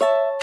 you